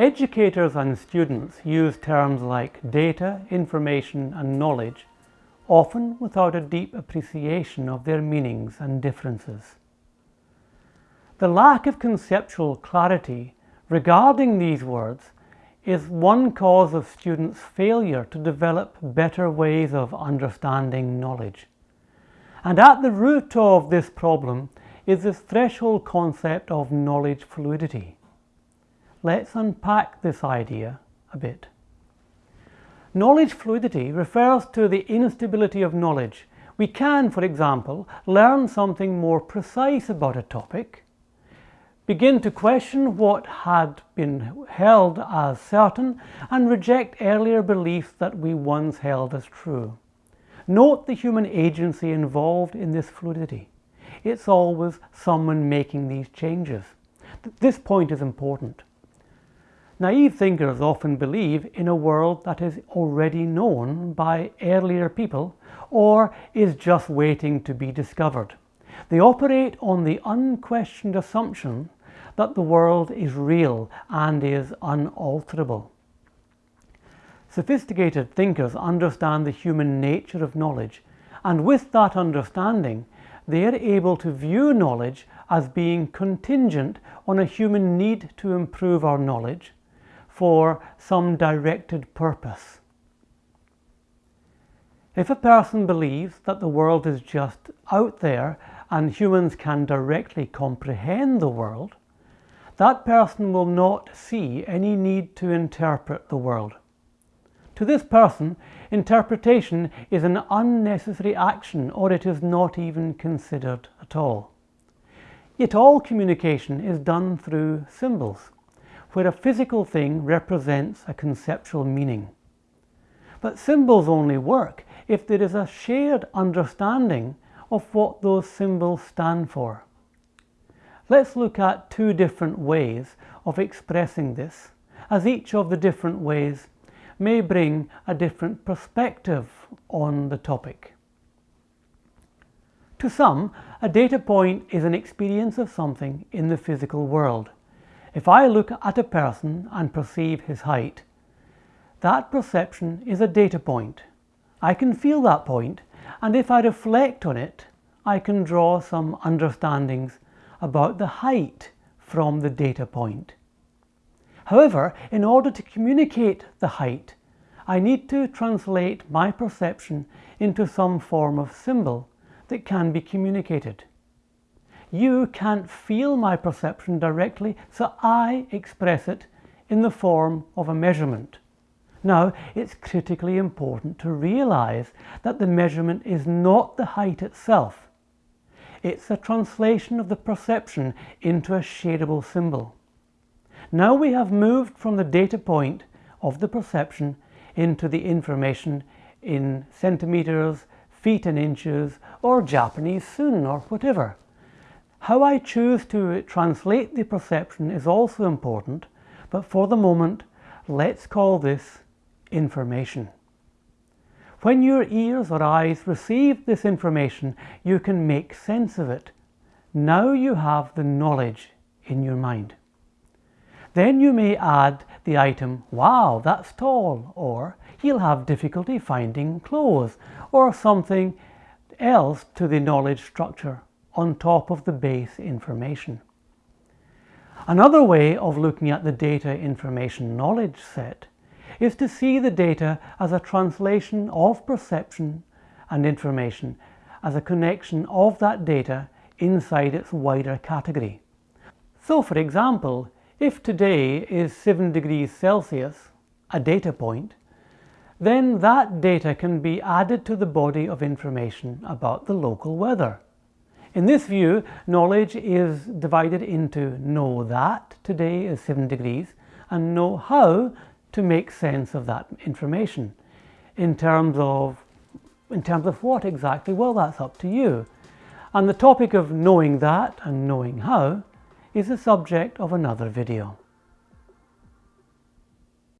Educators and students use terms like data, information and knowledge, often without a deep appreciation of their meanings and differences. The lack of conceptual clarity regarding these words is one cause of students' failure to develop better ways of understanding knowledge. And at the root of this problem is this threshold concept of knowledge fluidity. Let's unpack this idea a bit. Knowledge fluidity refers to the instability of knowledge. We can, for example, learn something more precise about a topic, begin to question what had been held as certain, and reject earlier beliefs that we once held as true. Note the human agency involved in this fluidity. It's always someone making these changes. This point is important. Naive thinkers often believe in a world that is already known by earlier people or is just waiting to be discovered. They operate on the unquestioned assumption that the world is real and is unalterable. Sophisticated thinkers understand the human nature of knowledge, and with that understanding, they are able to view knowledge as being contingent on a human need to improve our knowledge for some directed purpose. If a person believes that the world is just out there and humans can directly comprehend the world, that person will not see any need to interpret the world. To this person, interpretation is an unnecessary action or it is not even considered at all. Yet all communication is done through symbols, where a physical thing represents a conceptual meaning. But symbols only work if there is a shared understanding of what those symbols stand for. Let's look at two different ways of expressing this, as each of the different ways may bring a different perspective on the topic. To some, a data point is an experience of something in the physical world. If I look at a person and perceive his height, that perception is a data point. I can feel that point, and if I reflect on it, I can draw some understandings about the height from the data point. However, in order to communicate the height, I need to translate my perception into some form of symbol that can be communicated. You can't feel my perception directly, so I express it in the form of a measurement. Now, it's critically important to realize that the measurement is not the height itself. It's a translation of the perception into a shadable symbol. Now we have moved from the data point of the perception into the information in centimeters, feet and inches, or Japanese sun, or whatever. How I choose to translate the perception is also important, but for the moment, let's call this information. When your ears or eyes receive this information, you can make sense of it. Now you have the knowledge in your mind. Then you may add the item, wow, that's tall, or he'll have difficulty finding clothes, or something else to the knowledge structure on top of the base information. Another way of looking at the data information knowledge set is to see the data as a translation of perception and information as a connection of that data inside its wider category. So for example, if today is 7 degrees Celsius, a data point, then that data can be added to the body of information about the local weather. In this view, knowledge is divided into know that today is 7 degrees and know how to make sense of that information. In terms of, in terms of what exactly? Well, that's up to you. And the topic of knowing that and knowing how is the subject of another video.